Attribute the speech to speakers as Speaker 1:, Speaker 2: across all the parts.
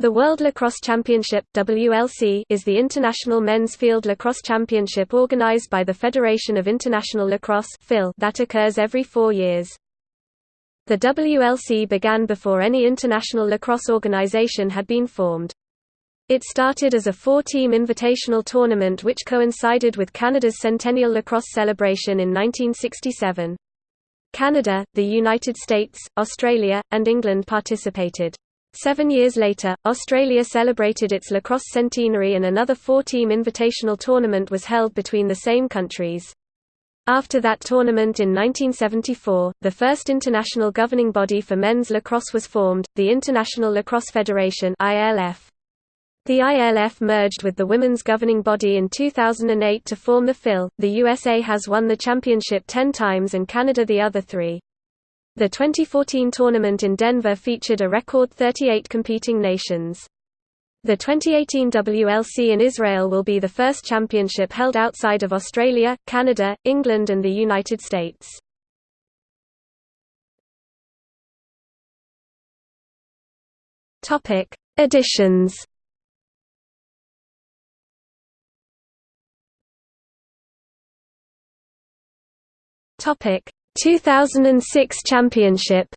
Speaker 1: The World Lacrosse Championship WLC is the international men's field lacrosse championship organized by the Federation of International Lacrosse that occurs every four years. The WLC began before any international lacrosse organization had been formed. It started as a four-team invitational tournament which coincided with Canada's centennial lacrosse celebration in 1967. Canada, the United States, Australia, and England participated. Seven years later, Australia celebrated its lacrosse centenary and another four-team invitational tournament was held between the same countries. After that tournament in 1974, the first international governing body for men's lacrosse was formed, the International Lacrosse Federation. The ILF merged with the women's governing body in 2008 to form the FIL. The USA has won the championship 10 times and Canada the other three. The 2014 tournament in Denver featured a record 38 competing nations. The 2018 WLC in Israel will be the first championship held outside of Australia, Canada, England and the United States. Topic: Editions. Topic: 2006 championship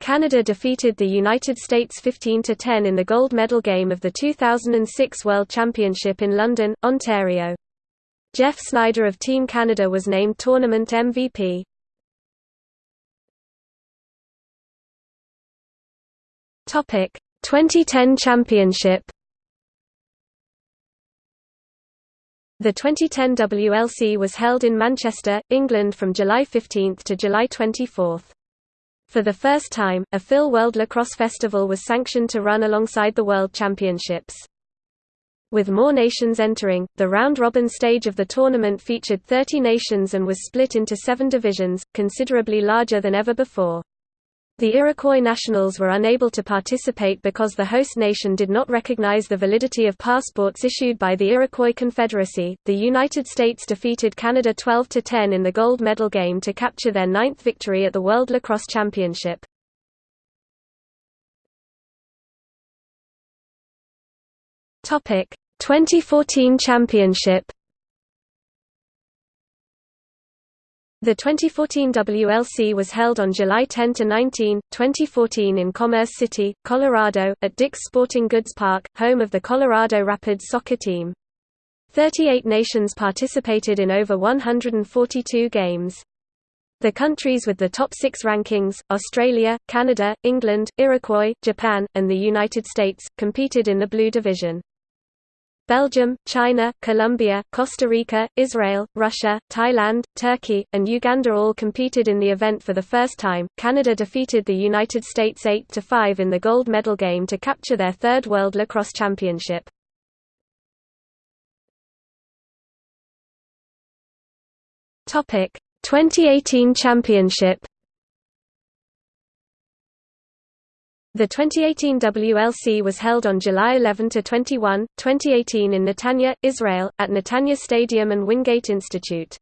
Speaker 1: Canada defeated the United States 15–10 in the gold medal game of the 2006 World Championship in London, Ontario. Geoff Snider of Team Canada was named tournament MVP. Topic: 2010 championship The 2010 WLC was held in Manchester, England from July 15 to July 24. For the first time, a FIL World Lacrosse Festival was sanctioned to run alongside the World Championships. With more nations entering, the round-robin stage of the tournament featured 30 nations and was split into seven divisions, considerably larger than ever before. The Iroquois nationals were unable to participate because the host nation did not recognize the validity of passports issued by the Iroquois Confederacy. The United States defeated Canada 12 to 10 in the gold medal game to capture their ninth victory at the World Lacrosse Championship. Topic: 2014 Championship The 2014 WLC was held on July 10–19, 2014 in Commerce City, Colorado, at Dick's Sporting Goods Park, home of the Colorado Rapids soccer team. 38 nations participated in over 142 games. The countries with the top six rankings, Australia, Canada, England, Iroquois, Japan, and the United States, competed in the Blue Division. Belgium, China, Colombia, Costa Rica, Israel, Russia, Thailand, Turkey, and Uganda all competed in the event for the first time. Canada defeated the United States 8 to 5 in the gold medal game to capture their third World Lacrosse Championship. Topic: 2018 Championship The 2018 WLC was held on July 11–21, 2018 in Netanya, Israel, at Netanya Stadium and Wingate Institute.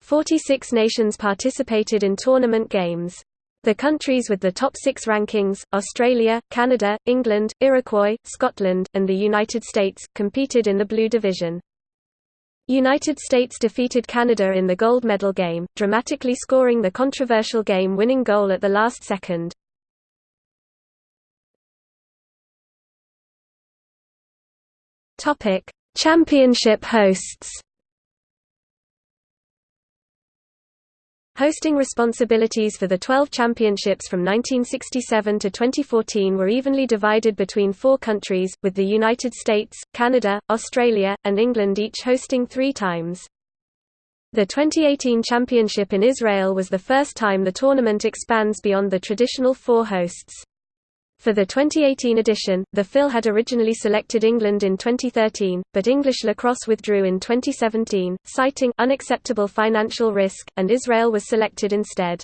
Speaker 1: 46 nations participated in tournament games. The countries with the top six rankings, Australia, Canada, England, Iroquois, Scotland, and the United States, competed in the Blue Division. United States defeated Canada in the gold medal game, dramatically scoring the controversial game-winning goal at the last second. Topic: Championship hosts. Hosting responsibilities for the 12 championships from 1967 to 2014 were evenly divided between four countries, with the United States, Canada, Australia, and England each hosting three times. The 2018 championship in Israel was the first time the tournament expands beyond the traditional four hosts. For the 2018 edition, the FIL had originally selected England in 2013, but English lacrosse withdrew in 2017, citing unacceptable financial risk, and Israel was selected instead.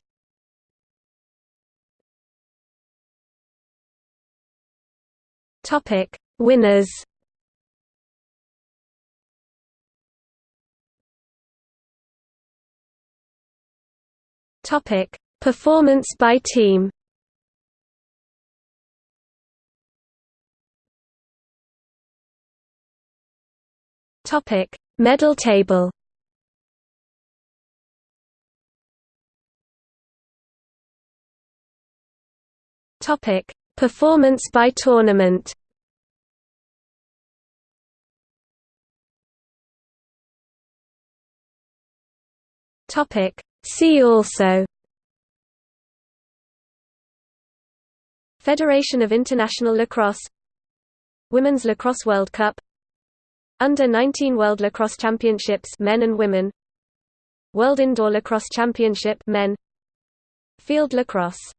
Speaker 1: Topic: Winners. Topic: Performance by team. Topic: Medal table. Topic: Performance by tournament. Topic: See also Federation of International Lacrosse Women's Lacrosse World Cup Under 19 World Lacrosse Championships men and women. World Indoor Lacrosse Championship men. Field lacrosse